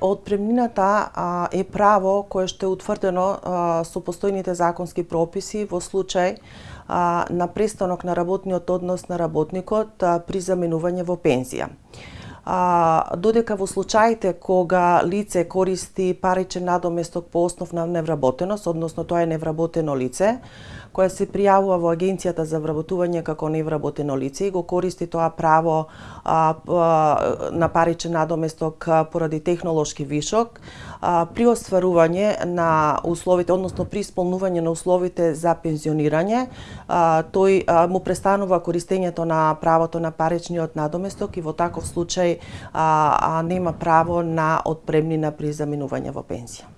Отпремнината е право кое што е утврдено со постојните законски прописи во случај на престанок на работниот однос на работникот при заменување во пензија додека во случаите кога лице користи паричен надоместок по основ на невработеност, односно тоа е невработено лице, која се пријавува во Агенцијата за вработување како невработено лице и го користи тоа право а, а, на паричен надоместок поради технолошки вишок, а, при остварување на условите, односно при исполнување на условите за пензионирање, а, тој а, му престанува користењето на правото на паричниот надоместок и во таков случај а, а нема право на отпремнина при заминување во пензија.